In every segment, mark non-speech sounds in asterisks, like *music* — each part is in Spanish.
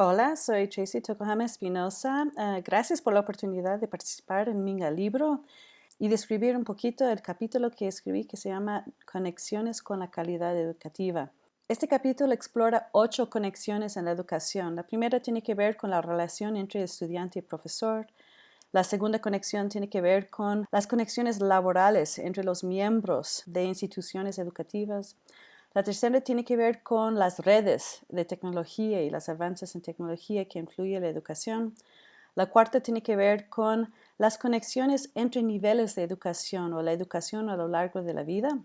Hola, soy Tracy Tokohama Espinosa. Uh, gracias por la oportunidad de participar en mi libro y describir un poquito el capítulo que escribí que se llama Conexiones con la calidad educativa. Este capítulo explora ocho conexiones en la educación. La primera tiene que ver con la relación entre estudiante y profesor. La segunda conexión tiene que ver con las conexiones laborales entre los miembros de instituciones educativas. La tercera tiene que ver con las redes de tecnología y los avances en tecnología que influyen la educación. La cuarta tiene que ver con las conexiones entre niveles de educación o la educación a lo largo de la vida.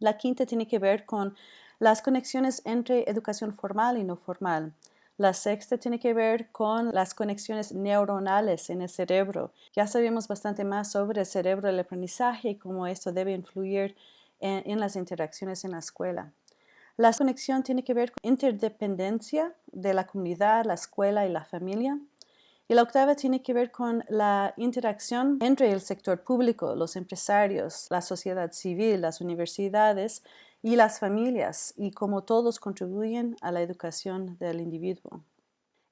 La quinta tiene que ver con las conexiones entre educación formal y no formal. La sexta tiene que ver con las conexiones neuronales en el cerebro. Ya sabemos bastante más sobre el cerebro del aprendizaje y cómo esto debe influir en, las interacciones en la escuela. La conexión tiene que ver con interdependencia de la comunidad, la escuela y la familia. Y la octava tiene que ver con la interacción entre el sector público, los empresarios, la sociedad civil, las universidades y las familias y cómo todos contribuyen a la educación del individuo.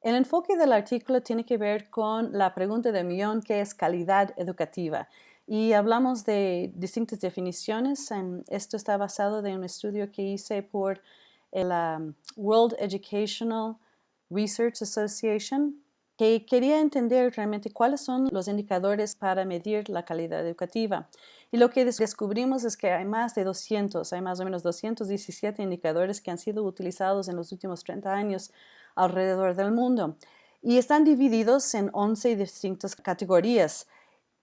El enfoque del artículo tiene que ver con la pregunta de millón que es calidad educativa y hablamos de distintas definiciones. Esto está basado en un estudio que hice por la World Educational Research Association, que quería entender realmente cuáles son los indicadores para medir la calidad educativa. Y lo que descubrimos es que hay más de 200, hay más o menos 217 indicadores que han sido utilizados en los últimos 30 años alrededor del mundo. Y están divididos en 11 distintas categorías.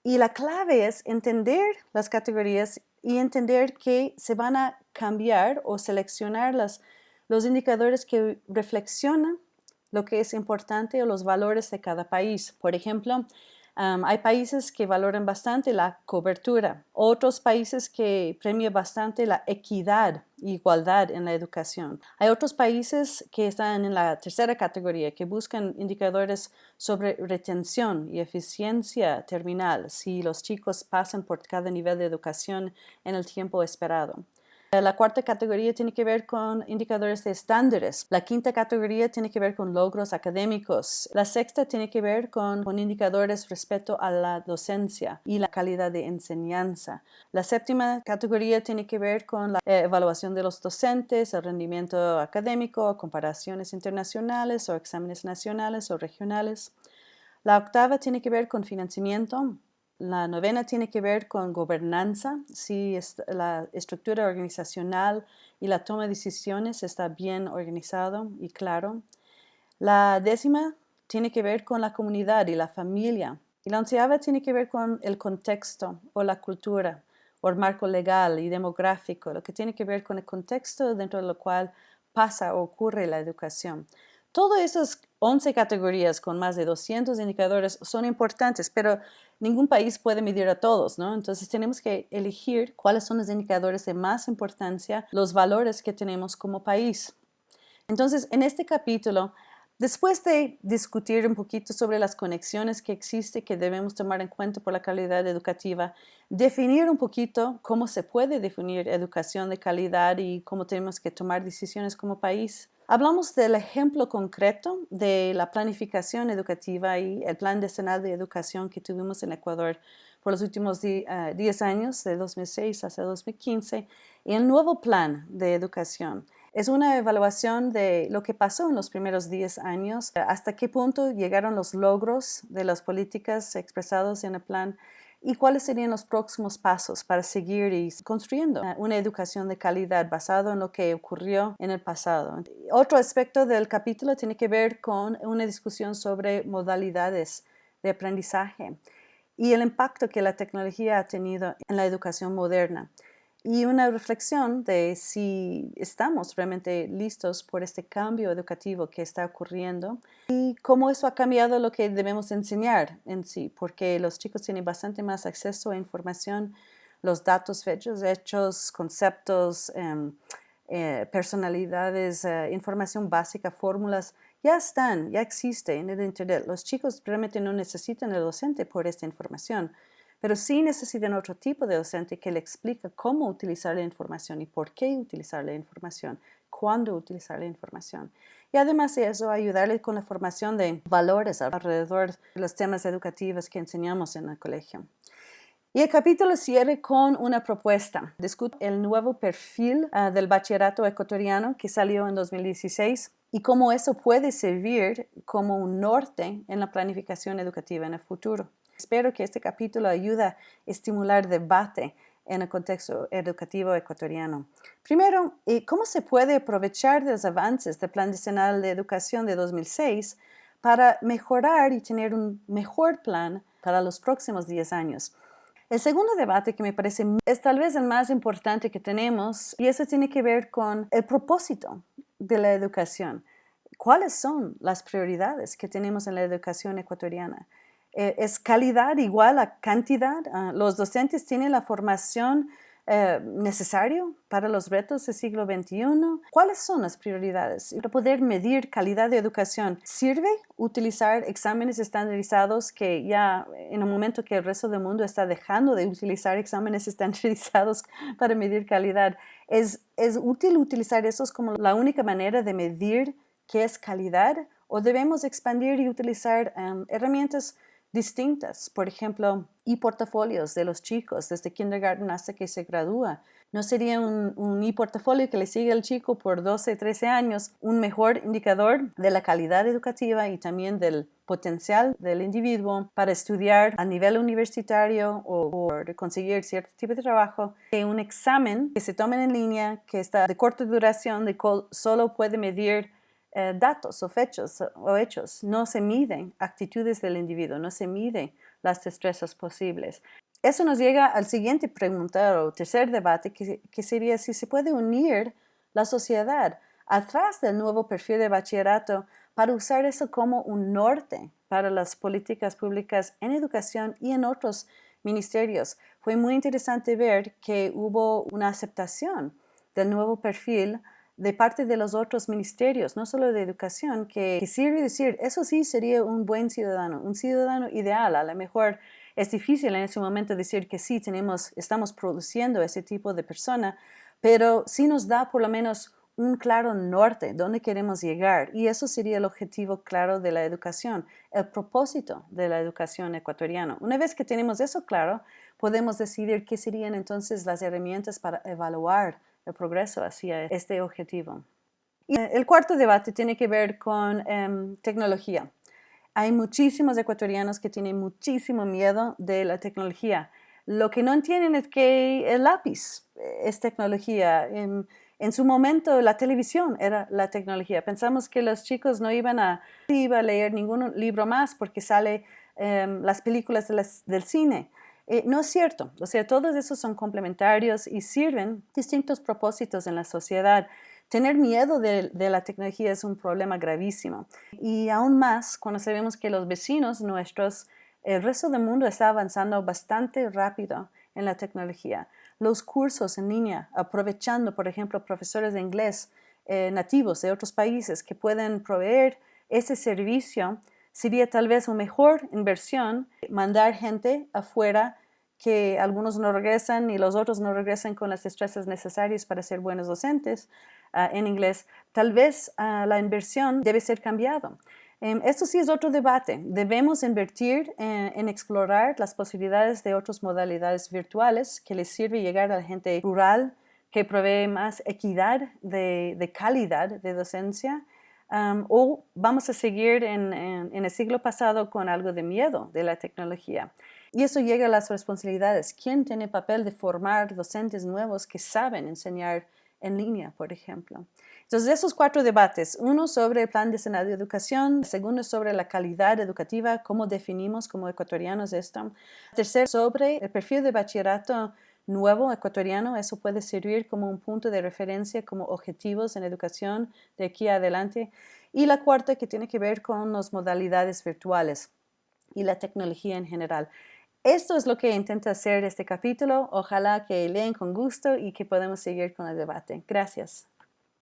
Y la clave es entender las categorías y entender que se van a cambiar o seleccionar los indicadores que reflexionan lo que es importante o los valores de cada país. Por ejemplo, hay países que valoran bastante la cobertura, otros países que premian bastante la equidad e igualdad en la educación. Hay otros países que están en la tercera categoría, que buscan indicadores sobre retención y eficiencia terminal, si los chicos pasan por cada nivel de educación en el tiempo esperado. La cuarta categoría tiene que ver con indicadores de estándares. La quinta categoría tiene que ver con logros académicos. La sexta tiene que ver con, indicadores respecto a la docencia y la calidad de enseñanza. La séptima categoría tiene que ver con la evaluación de los docentes, el rendimiento académico, comparaciones internacionales o exámenes nacionales o regionales. La octava tiene que ver con financiamiento. La novena tiene que ver con gobernanza, si la estructura organizacional y la toma de decisiones está bien organizado y claro. La décima tiene que ver con la comunidad y la familia. Y la onceava tiene que ver con el contexto o la cultura o el marco legal y demográfico, lo que tiene que ver con el contexto dentro del cual pasa o ocurre la educación. Todas esas 11 categorías con más de 200 indicadores son importantes, pero ningún país puede medir a todos, ¿no? Entonces tenemos que elegir cuáles son los indicadores de más importancia, los valores que tenemos como país. Entonces, en este capítulo, después de discutir un poquito sobre las conexiones que existen que debemos tomar en cuenta por la calidad educativa, definir un poquito cómo se puede definir educación de calidad y cómo tenemos que tomar decisiones como país, Hablamos del ejemplo concreto de la planificación educativa y el Plan Decenal de Educación que tuvimos en Ecuador por los últimos 10 eh, años, de 2006 hasta 2015, y el nuevo plan de educación. Es una evaluación de lo que pasó en los primeros 10 años, hasta qué punto llegaron los logros de las políticas expresados en el plan y cuáles serían los próximos pasos para seguir construyendo una educación de calidad basado en lo que ocurrió en el pasado. Otro aspecto del capítulo tiene que ver con una discusión sobre modalidades de aprendizaje y el impacto que la tecnología ha tenido en la educación moderna y una reflexión de si estamos realmente listos por este cambio educativo que está ocurriendo y cómo eso ha cambiado lo que debemos enseñar en sí, porque los chicos tienen bastante más acceso a información, los datos, fechos, hechos, conceptos, em, eh, personalidades, eh, información básica, fórmulas, ya están, ya existen en el Internet. Los chicos realmente no necesitan el docente por esta información pero sí necesitan otro tipo de docente que le explique cómo utilizar la información y por qué utilizar la información, cuándo utilizar la información. y además de eso ayudarle con la formación de valores alrededor de los temas educativos que enseñamos en el colegio. Y el capítulo cierre con una propuesta. Discute el nuevo perfil ah, del bachillerato ecuatoriano que salió en 2016 y cómo eso puede servir como un norte en la planificación educativa en el futuro. Espero que este capítulo ayude a estimular debate en el contexto educativo ecuatoriano. Primero, ¿cómo se puede aprovechar de los avances del Plan Nacional de Educación de 2006 para mejorar y tener un mejor plan para los próximos 10 años? El segundo debate que me parece es tal vez el más importante que tenemos y eso tiene que ver con el propósito de la educación. ¿Cuáles son las prioridades que tenemos en la educación ecuatoriana? Eh, ¿Es calidad igual a cantidad? Ah, ¿Los docentes tienen la formación eh, necesaria para los retos del siglo XXI? ¿Cuáles son las prioridades? Para poder medir calidad de educación, ¿sirve utilizar exámenes estandarizados que ya en un momento que el resto del mundo está dejando de utilizar exámenes *laughs* estandarizados para medir calidad? ¿Es, es útil utilizar esos como la única manera de medir qué es calidad? ¿O debemos expandir y utilizar em, herramientas distintas, por ejemplo, y portafolios de los chicos desde kindergarten hasta que se gradúa. ¿No sería un, un e-portafolio que le sigue al chico por 12, 13 años un mejor indicador de la calidad educativa y también del potencial del individuo para estudiar a nivel universitario o, conseguir cierto tipo de trabajo que un examen que se tome en línea, que está de corta duración, de solo puede medir eh, datos o fechos o hechos, no se miden actitudes del individuo, no se miden las destrezas posibles. Eso nos llega al siguiente pregunta o tercer debate, que, que sería si se puede unir la sociedad atrás del nuevo perfil de bachillerato para usar eso como un norte para las políticas públicas en educación y en otros ministerios. Fue muy interesante ver que hubo una aceptación del nuevo perfil de parte de los otros ministerios, no solo de educación, que, sirve decir, eso sí sería un buen ciudadano, un ciudadano ideal. A lo mejor es difícil en ese momento decir que sí, tenemos, estamos produciendo ese tipo de persona, pero sí nos da por lo menos un claro norte, dónde queremos llegar. Y eso sería el objetivo claro de la educación, el propósito de la educación ecuatoriana. Una vez que tenemos eso claro, podemos decidir qué serían entonces las herramientas para evaluar el progreso hacia este objetivo. Y eh, el cuarto debate tiene que ver con em, tecnología. Hay muchísimos ecuatorianos que tienen muchísimo miedo de la tecnología. Lo que no entienden es que el lápiz es tecnología. En, en su momento la televisión era la tecnología. Pensamos que los chicos no iban a, iba a leer ningún libro más porque sale em, las películas del cine. Eh, no es cierto, o sea, todos esos son complementarios y sirven distintos propósitos en la sociedad. Tener miedo de, la tecnología es un problema gravísimo y aún más cuando sabemos que los vecinos nuestros, el resto del mundo está avanzando bastante rápido en la tecnología. Los cursos en línea, aprovechando, por ejemplo, profesores de inglés eh, nativos de otros países que pueden proveer ese servicio, sería tal vez una mejor inversión mandar gente afuera que algunos no regresan y los otros no regresan con las destrezas necesarias para ser buenos docentes ah, en inglés, tal vez ah, la inversión debe ser cambiada. Em, esto sí es otro debate. Debemos invertir en explorar las posibilidades de otras modalidades virtuales que les sirve llegar a la gente rural, que provee más equidad de, calidad de docencia, o vamos a seguir en, el siglo pasado con algo de miedo de la tecnología. Y eso llega a las responsabilidades. ¿Quién tiene papel de formar docentes nuevos que saben enseñar en línea, por ejemplo? Entonces, esos cuatro debates, uno sobre el plan de de educación, segundo sobre la calidad educativa, cómo definimos como ecuatorianos esto, tercero sobre el perfil de bachillerato nuevo ecuatoriano, eso puede servir como un punto de referencia, como objetivos en educación de aquí adelante, y la cuarta que tiene que ver con las modalidades virtuales y la tecnología en general. Esto es lo que intento hacer este capítulo. Ojalá que leen con gusto y que podamos seguir con el debate. Gracias.